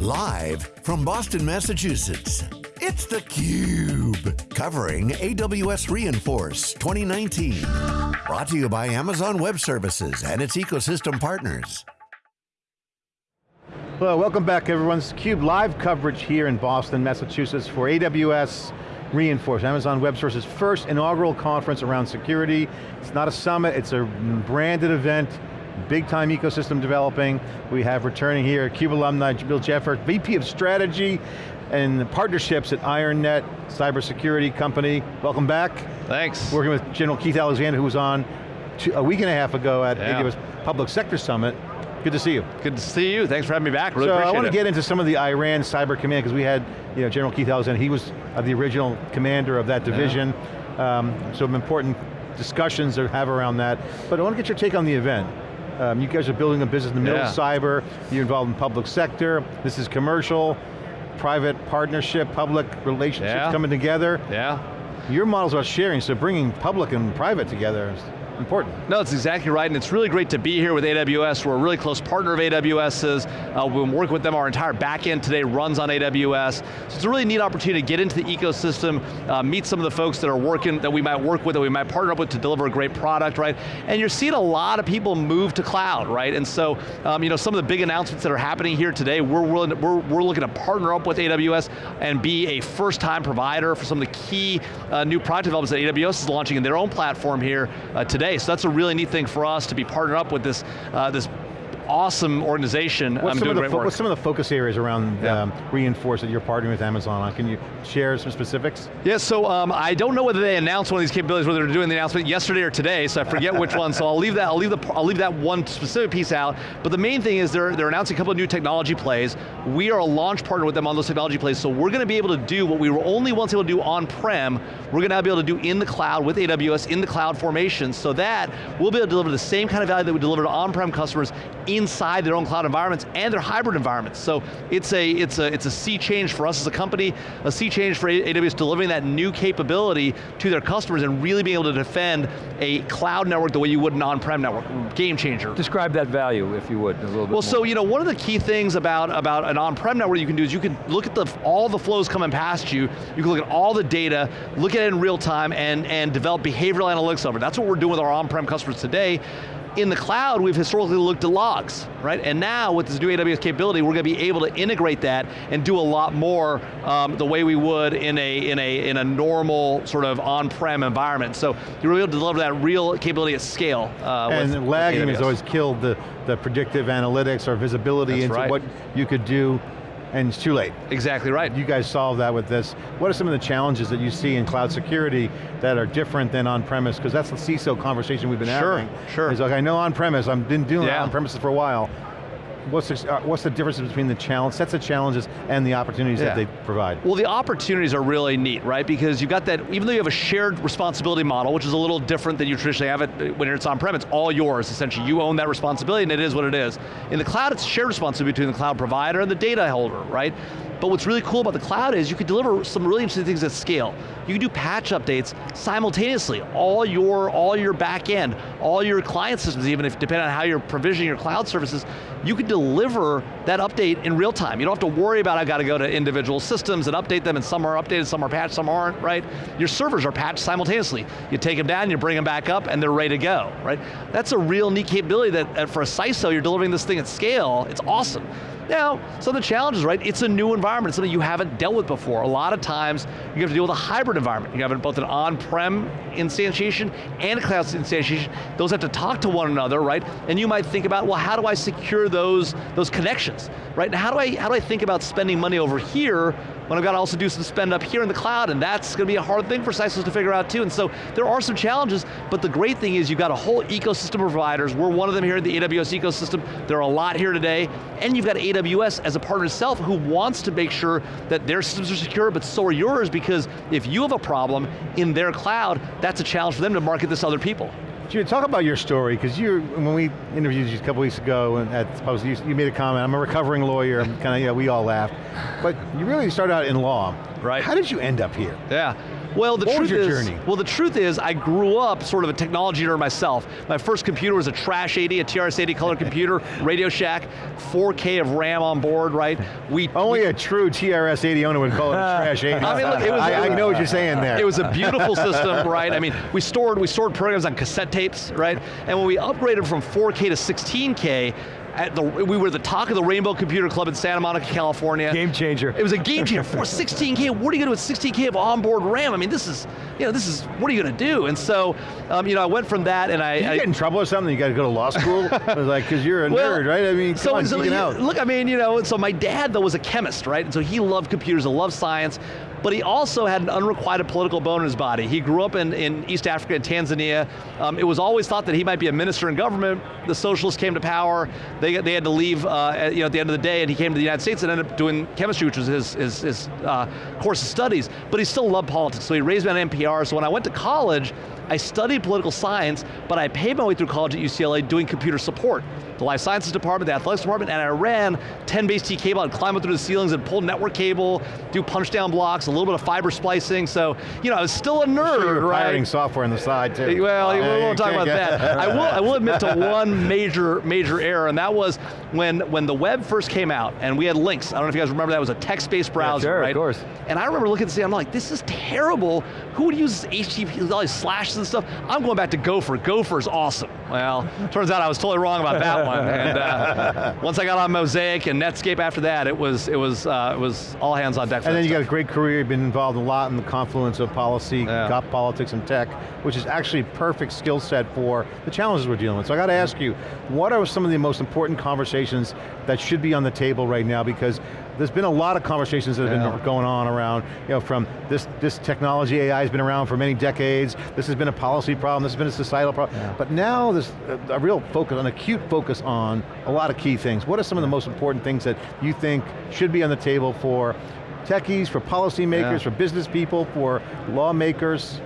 Live from Boston, Massachusetts, it's theCUBE. Covering AWS re:Inforce 2019. Brought to you by Amazon Web Services and its ecosystem partners. Hello, welcome back everyone. It's CUBE live coverage here in Boston, Massachusetts for AWS re:Inforce, Amazon Web Services' first inaugural conference around security. It's not a summit, it's a branded event big time ecosystem developing. We have returning here, CUBE alumni, Jamil Jaffer, VP of Strategy and Partnerships at IronNet, cybersecurity company. Welcome back. Thanks. Working with General Keith Alexander, who was on two, a week and a half ago at yeah. AWS Public Sector Summit. Good to see you. Good to see you. Thanks for having me back. Really so I want to get into some of the Iran Cyber Command because we had you know, General Keith Alexander. He was uh, the original commander of that division. Yeah. Um, some important discussions to have around that. But I want to get your take on the event. Um, you guys are building a business in the middle yeah. of cyber, you're involved in public sector, this is commercial, private partnership, public relationships yeah. coming together. Yeah. Your model's about sharing, so bringing public and private together important. No, it's exactly right, and it's really great to be here with AWS. We're a really close partner of AWS's. Uh, we've been working with them, our entire backend today runs on AWS. So it's a really neat opportunity to get into the ecosystem, uh, meet some of the folks that are working, that we might work with, that we might partner up with to deliver a great product, right? And you're seeing a lot of people move to cloud, right? And so, um, you know, some of the big announcements that are happening here today, we're, willing to, we're, we're looking to partner up with AWS and be a first-time provider for some of the key uh, new product developments that AWS is launching in their own platform here uh, today. So that's a really neat thing for us to be partnered up with this, uh, this awesome organization. What's, doing great work. what's some of the focus areas around yeah. um, re:Inforce that you're partnering with Amazon on? Can you share some specifics? Yeah, so um, I don't know whether they announced one of these capabilities, whether they're doing the announcement yesterday or today, so I forget which one, so I'll leave that, I'll leave, the, I'll leave that one specific piece out, but the main thing is they're, they're announcing a couple of new technology plays. We are a launch partner with them on those technology plays, so we're going to be able to do what we were only once able to do on-prem, we're going to be able to do in the cloud with AWS, in the cloud formation, so that we'll be able to deliver the same kind of value that we deliver to on-prem customers inside their own cloud environments and their hybrid environments. So it's a, it's, a, it's a sea change for us as a company, a sea change for AWS delivering that new capability to their customers and really being able to defend a cloud network the way you would an on-prem network, game changer. Describe that value, if you would, a little bit Well, more. so you know, one of the key things about, about an on-prem network you can do is you can look at the, all the flows coming past you, you can look at all the data, look at it in real time, and, and develop behavioral analytics over it. That's what we're doing with our on-prem customers today. In the cloud, we've historically looked at logs, right? And now with this new AWS capability, we're going to be able to integrate that and do a lot more um, the way we would in a, in a, in a normal sort of on-prem environment. So you're able to deliver that real capability at scale. Uh, and with, lagging with has always killed the, the predictive analytics or visibility That's into right. what you could do and it's too late. Exactly right. You guys solve that with this. What are some of the challenges that you see in cloud security that are different than on-premise? Because that's the CISO conversation we've been sure, having. Sure, It's like, I know on-premise, I've been doing yeah. on-premises for a while. What's the, uh, what's the difference between the challenge, sets of challenges and the opportunities Yeah. that they provide? Well, the opportunities are really neat, right? Because you've got that, even though you have a shared responsibility model, which is a little different than you traditionally have it when it's on-prem, it's all yours, essentially. You own that responsibility and it is what it is. In the cloud, it's shared responsibility between the cloud provider and the data holder, right? But what's really cool about the cloud is you can deliver some really interesting things at scale. You can do patch updates simultaneously. All your, all your back end, all your client systems, even if depending on how you're provisioning your cloud services, you can deliver that update in real time. You don't have to worry about I've got to go to individual systems and update them and some are updated, some are patched, some aren't, right? Your servers are patched simultaneously. You take them down, you bring them back up and they're ready to go, right? That's a real neat capability that uh, for a CISO, you're delivering this thing at scale, it's awesome. Now, some of the challenges, right? It's a new environment, it's something you haven't dealt with before. A lot of times, you have to deal with a hybrid environment. You have both an on-prem instantiation and a cloud instantiation. Those have to talk to one another, right? And you might think about, well, how do I secure those, those connections, right? And how do, I, how do I think about spending money over here when I've got to also do some spend up here in the cloud, and that's going to be a hard thing for CISOs to figure out too. And so there are some challenges, but the great thing is you've got a whole ecosystem of providers. We're one of them here in the AWS ecosystem. There are a lot here today, and you've got AWS as a partner itself who wants to make sure that their systems are secure, but so are yours, because if you have a problem in their cloud, that's a challenge for them to market this to other people. Jude, talk about your story, because you, when we interviewed you a couple weeks ago at Post, you, you made a comment, I'm a recovering lawyer, kind of, yeah, we all laughed. But you really started out in law. Right. How did you end up here? Yeah. Well, the What truth is, journey? well, the truth is, I grew up sort of a technology nerd myself. My first computer was a Trash 80, a TRS-80 color computer, Radio Shack, 4K of RAM on board, right? We Only we- a true TRS-80 owner would call it a trash 80. I mean, look, it was- I, I know what you're saying there. It was a beautiful system, right? I mean, we stored we stored programs on cassette tapes, right? And when we upgraded from 4K to 16K, at the, we were the talk of the Rainbow Computer Club in Santa Monica, California. Game changer. It was a game changer. For 16K, what are you going to do with 16K of onboard RAM? I mean, this is, you know, this is, what are you going to do? And so, um, you know, I went from that and I- Did you I get in trouble or something? You got to go to law school? like, because you're a Well, nerd, right? I mean, come so, on, so you- out. Look, I mean, you know, so my dad though was a chemist, right? And so he loved computers, he loved science, but he also had an unrequited political bone in his body. He grew up in, in East Africa and Tanzania. Um, it was always thought that he might be a minister in government. The socialists came to power. They, they had to leave uh, at, you know, at the end of the day, and he came to the United States and ended up doing chemistry, which was his, his, his uh, course of studies. But he still loved politics, so he raised me on NPR. So when I went to college, I studied political science, but I paid my way through college at UCLA doing computer support. The life sciences department, the athletics department, and I ran 10 base T cable, I'd climb up through the ceilings and pull network cable, do punch down blocks, a little bit of fiber splicing, so, you know, I was still a nerd, Sure, right? pirating software on the side too. Well, we won't talk about that. I will, I will admit to one major, major error, and that was when, when the web first came out, and we had Lynx. I don't know if you guys remember that, it was a text-based browser, sure, of course. And I remember looking at this, I'm like, this is terrible. Who would use this HTTP, with all these slashes and stuff? I'm going back to Gopher. Gopher's awesome. Well, turns out I was totally wrong about that one. And uh, once I got on Mosaic and Netscape after that, it was, it was, uh, it was all hands on deck And then you got a great career, you've been involved a lot in the confluence of policy, Yeah. got politics and tech, which is actually a perfect skill set for the challenges we're dealing with. So I got to ask you, what are some of the most important conversations that should be on the table right now? Because there's been a lot of conversations that have Yeah. been going on around, you know, from this, this technology, AI has been around for many decades, this has been a policy problem, this has been a societal problem, but now there's a, a real focus, an acute focus on a lot of key things. What are some of the most important things that you think should be on the table for techies, for policymakers, Yeah. for business people, for lawmakers?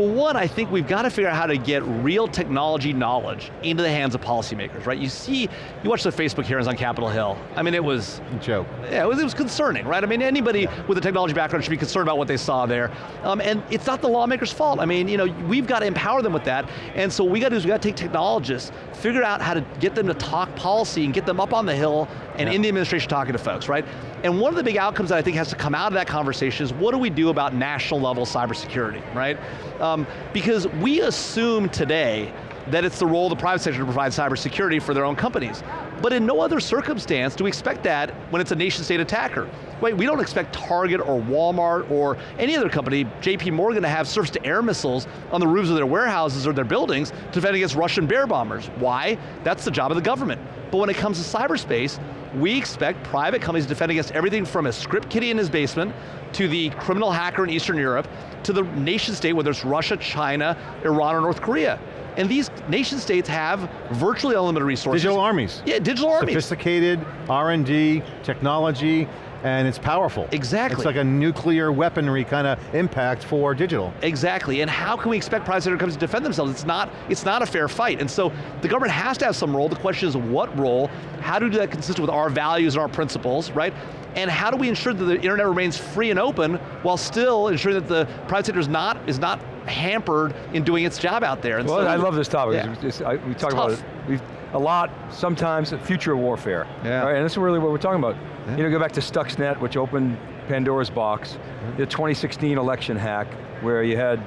Well, one, I think we've got to figure out how to get real technology knowledge into the hands of policymakers, right? You see, you watch the Facebook hearings on Capitol Hill. I mean, it was, A Joke. yeah, it was, it was concerning, right? I mean, anybody with a technology background should be concerned about what they saw there. Um, and it's not the lawmakers' fault. I mean, you know, we've got to empower them with that. And so what we got to do is we got to take technologists, figure out how to get them to talk policy and get them up on the hill and in the administration talking to folks, right? And one of the big outcomes that I think has to come out of that conversation is what do we do about national level cybersecurity, right? Um, Um, because we assume today that it's the role of the private sector to provide cybersecurity for their own companies. But in no other circumstance do we expect that when it's a nation state attacker. Wait, we don't expect Target or Walmart or any other company, JP Morgan to have surface to air missiles on the roofs of their warehouses or their buildings to defend against Russian bear bombers. Why? That's the job of the government. But when it comes to cyberspace, we expect private companies to defend against everything from a script kiddie in his basement to the criminal hacker in Eastern Europe to the nation state, whether it's Russia, China, Iran, or North Korea. And these nation states have virtually unlimited resources. Digital armies. Yeah, digital armies. Sophisticated, R&D, technology, and it's powerful. Exactly. It's like a nuclear weaponry kind of impact for digital. Exactly, and how can we expect private sector companies to defend themselves? It's not, it's not a fair fight, and so the government has to have some role. The question is what role? How do we do that consistent with our values and our principles, right? And how do we ensure that the internet remains free and open while still ensuring that the private sector is not, is not hampered in doing its job out there? And Well, so- I love this topic. Yeah. It's- it's- I- we talk about it we've, a lot, sometimes, future warfare. Yeah. Right, and that's really what we're talking about. You know, go back to Stuxnet, which opened Pandora's box, the 2016 election hack, where you had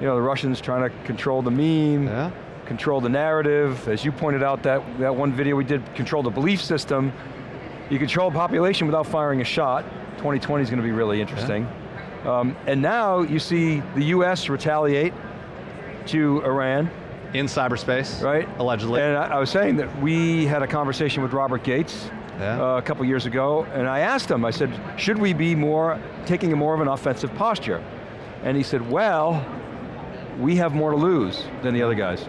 you know, the Russians trying to control the meme, Yeah. control the narrative. As you pointed out, that, that one video we did, control the belief system. You control a population without firing a shot. 2020 is going to be really interesting. Um, and now you see the US retaliate to Iran, In cyberspace, right? Allegedly. And I, I was saying that we had a conversation with Robert Gates Yeah. uh, a couple years ago, and I asked him, I said, should we be more, taking a more of an offensive posture? And he said, well, we have more to lose than the other guys.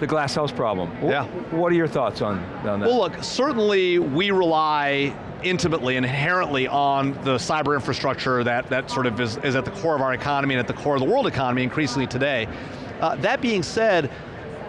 The glass house problem. Yeah. What are your thoughts on, on that? Well look, certainly we rely intimately and inherently on the cyber infrastructure that, that sort of is, is at the core of our economy and at the core of the world economy increasingly today. Uh, that being said,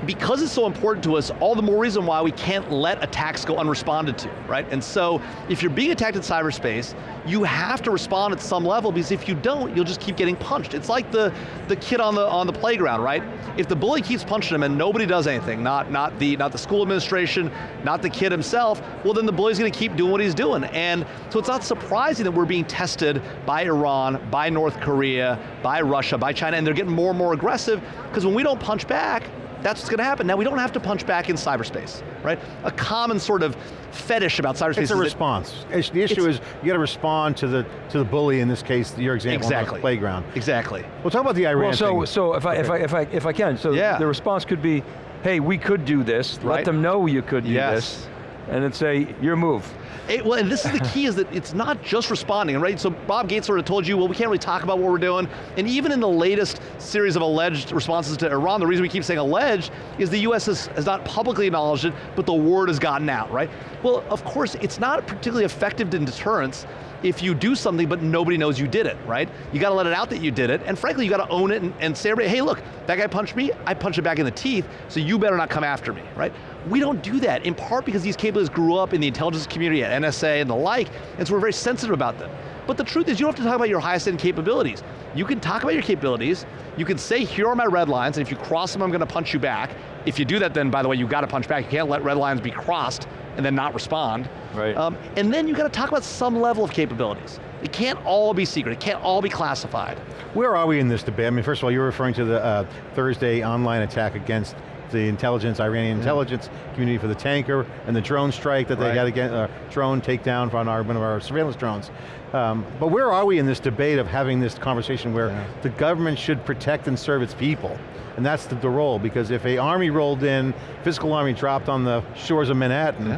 because it's so important to us, all the more reason why we can't let attacks go unresponded to, right? And so, if you're being attacked in cyberspace, you have to respond at some level because if you don't, you'll just keep getting punched. It's like the, the kid on the, on the playground, right? If the bully keeps punching him and nobody does anything, not, not, the, not the school administration, not the kid himself, well then the bully's going to keep doing what he's doing. And so it's not surprising that we're being tested by Iran, by North Korea, by Russia, by China, and they're getting more and more aggressive, because when we don't punch back, that's what's going to happen. Now we don't have to punch back in cyberspace, right? A common sort of fetish about cyberspace It's a response. The issue is you got to respond to the to the bully, in this case, your example exactly. on the playground. Exactly. We'll talk about the Iran Well, so, thing. so if, I, if, I, if, I, if I can, so Yeah. the response could be, hey, we could do this, Right. let them know you could do Yes. this, and then say, your move. It, well, and this is the key is that it's not just responding, right? So Bob Gates sort of told you, well, we can't really talk about what we're doing. And even in the latest series of alleged responses to Iran, the reason we keep saying alleged is the US has, has not publicly acknowledged it, but the word has gotten out, right? Well, of course, it's not particularly effective in deterrence if you do something but nobody knows you did it, right? You got to let it out that you did it, and frankly, you got to own it and, and say, hey look, that guy punched me, I punched it back in the teeth, so you better not come after me, right? We don't do that, in part because these capabilities grew up in the intelligence community at NSA and the like, and so we're very sensitive about them. But the truth is, you don't have to talk about your highest end capabilities. You can talk about your capabilities, you can say, here are my red lines, and if you cross them, I'm going to punch you back. If you do that, then by the way, you've got to punch back. You can't let red lines be crossed and then not respond. Right. Um, and then you've got to talk about some level of capabilities. It can't all be secret, it can't all be classified. Where are we in this debate? I mean, first of all, you're referring to the uh, Thursday online attack against the intelligence, Iranian intelligence community for the tanker and the drone strike that they Right. had against, uh, drone takedown on our, one of our surveillance drones. Um, but where are we in this debate of having this conversation where Yeah. the government should protect and serve its people? And that's the, the role, because if a army rolled in, physical army dropped on the shores of Manhattan, Yeah.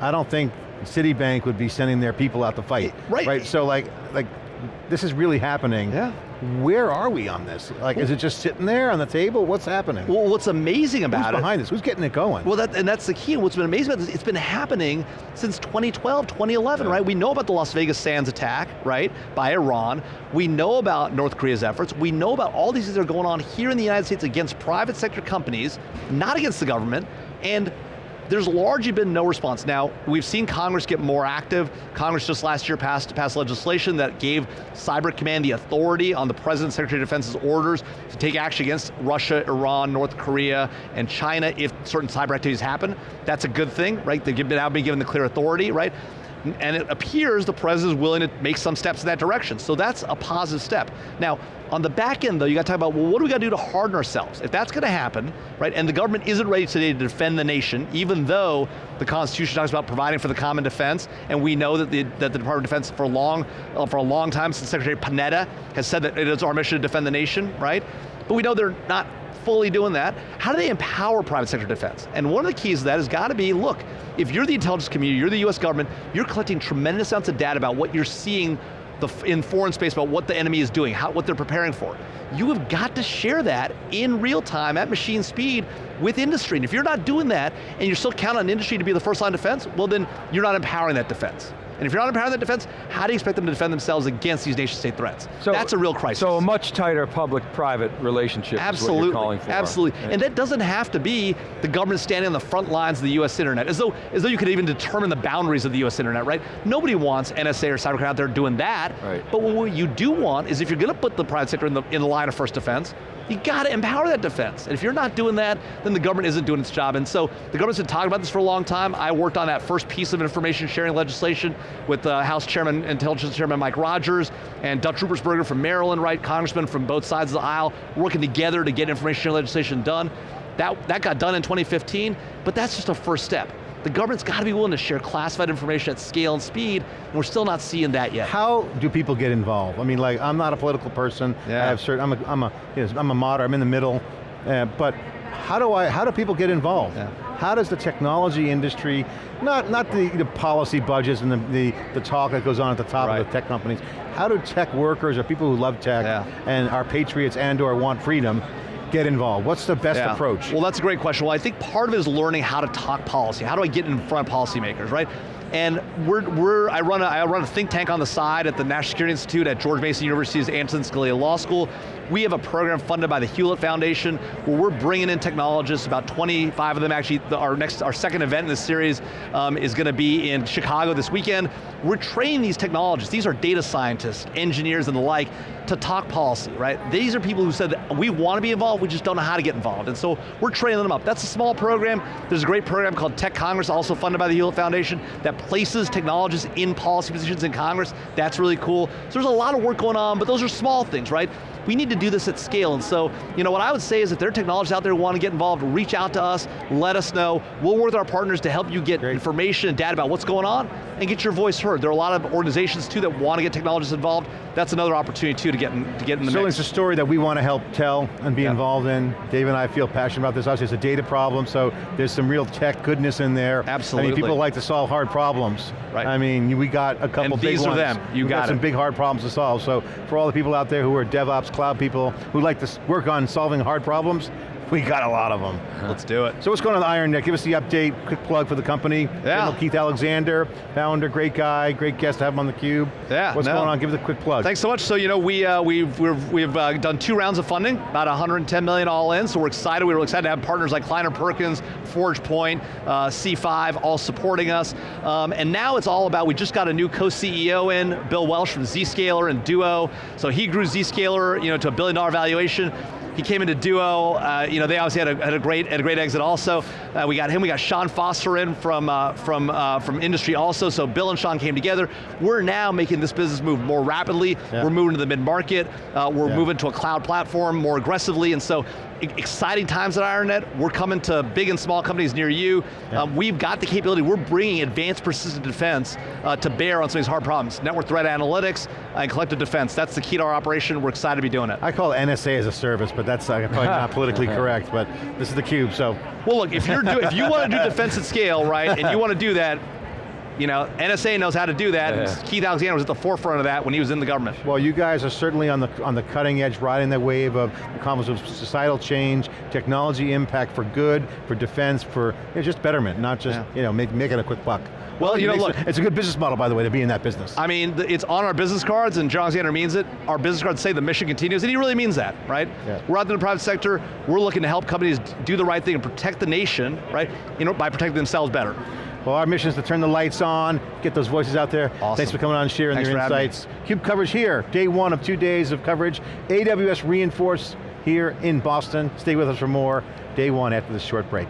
I don't think Citibank would be sending their people out to fight. Right. Right, so like, like this is really happening. Yeah. Where are we on this? Like, is it just sitting there on the table? What's happening? Well, what's amazing Who's about it behind this? Who's getting it going? Well, that, and that's the key, and what's been amazing about this, it's been happening since 2012, 2011, right? We know about the Las Vegas Sands attack, right, by Iran. We know about North Korea's efforts. We know about all these things that are going on here in the United States against private sector companies, not against the government, and there's largely been no response. Now, we've seen Congress get more active. Congress just last year passed, passed legislation that gave Cyber Command the authority on the President Secretary of Defense's orders to take action against Russia, Iran, North Korea, and China if certain cyber activities happen. That's a good thing, right? They've now been given the clear authority, right? And it appears the president is willing to make some steps in that direction. So that's a positive step. Now, on the back end though, you got to talk about, well, what do we got to do to harden ourselves? If that's going to happen, right, and the government isn't ready today to defend the nation, even though the Constitution talks about providing for the common defense, and we know that the, that the Department of Defense for long, uh, for a long time, since Secretary Panetta has said that it is our mission to defend the nation, right? But we know they're not fully doing that. How do they empower private sector defense? And one of the keys to that has got to be, look, if you're the intelligence community, you're the US government, you're collecting tremendous amounts of data about what you're seeing the, in foreign space about what the enemy is doing, how, what they're preparing for. You have got to share that in real time at machine speed with industry. And if you're not doing that and you're still counting on industry to be the first line defense, well then you're not empowering that defense. And if you're not empowering that defense, how do you expect them to defend themselves against these nation state threats? So, That's a real crisis. So a much tighter public-private relationship Absolutely, is what you're calling for. absolutely. And that doesn't have to be the government standing on the front lines of the US internet, as though, as though you could even determine the boundaries of the US internet, right? Nobody wants NSA or CYBERCOM out there doing that, Right. but what you do want is if you're going to put the private sector in the, in the line of first defense, you got to empower that defense. And if you're not doing that, then the government isn't doing its job. And so the government's been talking about this for a long time. I worked on that first piece of information sharing legislation with uh, House Chairman, Intelligence Chairman Mike Rogers and Dutch Ruppersberger from Maryland, right? Congressman from both sides of the aisle, working together to get information sharing legislation done. That, that got done in 2015, but that's just a first step. The government's got to be willing to share classified information at scale and speed, and we're still not seeing that yet. How do people get involved? I mean, like, I'm not a political person. Yeah. I have certain, I'm a, I'm a, you know, I'm a moderate, I'm in the middle, uh, but how do I, how do people get involved? Yeah. How does the technology industry, not, not the, the policy budgets and the, the, the talk that goes on at the top Right. of the tech companies, how do tech workers or people who love tech Yeah. and are patriots and or want freedom get involved? What's the best Yeah. approach? Well, that's a great question. Well, I think part of it is learning how to talk policy. How do I get in front of policymakers, right? And we're, we're I, run a, I run a think tank on the side at the National Security Institute at George Mason University's Antonin Scalia Law School. We have a program funded by the Hewlett Foundation where we're bringing in technologists, about 25 of them actually, our next, our second event in this series um, is going to be in Chicago this weekend. We're training these technologists, these are data scientists, engineers and the like, to talk policy, right? These are people who said, we want to be involved, we just don't know how to get involved. And so we're training them up. That's a small program. There's a great program called Tech Congress, also funded by the Hewlett Foundation, that places technologists in policy positions in Congress. That's really cool. So there's a lot of work going on, but those are small things, right? We need to do this at scale, and so, you know, what I would say is if there are technologists out there who want to get involved, reach out to us, let us know. We'll work with our partners to help you get Great. information and data about what's going on, and get your voice heard. There are a lot of organizations too that want to get technologists involved. That's another opportunity too to get in, to get in the Certainly mix. it's a story that we want to help tell and be yeah. involved in. Dave and I feel passionate about this. Obviously it's a data problem, so there's some real tech goodness in there. Absolutely. I mean, people like to solve hard problems. Right. I mean, we got a couple and big these ones. are them, you we got, got some big hard problems to solve. So for all the people out there who are DevOps, cloud people, who like to work on solving hard problems, we got a lot of them. Let's do it. So what's going on with IronNet? Give us the update, quick plug for the company. Yeah. General Keith Alexander, founder, great guy, great guest to have him on theCUBE. Yeah, What's no. going on? Give us a quick plug. Thanks so much. So you know, we, uh, we've, we've, we've uh, done two rounds of funding, about 110 million all in, so we're excited. We were excited to have partners like Kleiner Perkins, ForgePoint, uh, C5, all supporting us. Um, and now it's all about, we just got a new co-CEO in, Bill Welch from Zscaler and Duo. So he grew Zscaler you know, to a billion dollar valuation. He came into Duo, uh, you know, they obviously had a, had a, great had a great exit also. Uh, we got him, we got Sean Foster in from, uh, from, uh, from industry also, so Bill and Sean came together. We're now making this business move more rapidly. Yeah. We're moving to the mid-market. Uh, we're yeah. moving to a cloud platform more aggressively, and so exciting times at IronNet. We're coming to big and small companies near you. Yeah. Um, we've got the capability, we're bringing advanced persistent defense uh, to bear on some of these hard problems. Network threat analytics and collective defense. That's the key to our operation. We're excited to be doing it. I call it NSA as a service, but that's uh, probably not politically correct, but this is the cube, so. Well look, if, you're do, if you want to do defense at scale, right, and you want to do that, you know, NSA knows how to do that. Yeah. Keith Alexander was at the forefront of that when he was in the government. Well, you guys are certainly on the on the cutting edge, riding the wave of the confluence of societal change, technology impact for good, for defense, for you know, just betterment, not just yeah. you know make, making a quick buck. Well, you know, look. It's a good business model, by the way, to be in that business. I mean, it's on our business cards, and John Alexander means it. Our business cards say the mission continues, and he really means that, right? Yeah. We're out in the private sector, we're looking to help companies do the right thing and protect the nation, right? You know, by protecting themselves better. Well, our mission is to turn the lights on, get those voices out there. Awesome. Thanks for coming on, and sharing Thanks your insights. CUBE coverage here, day one of two days of coverage. AWS re:Inforce here in Boston. Stay with us for more. Day one after this short break.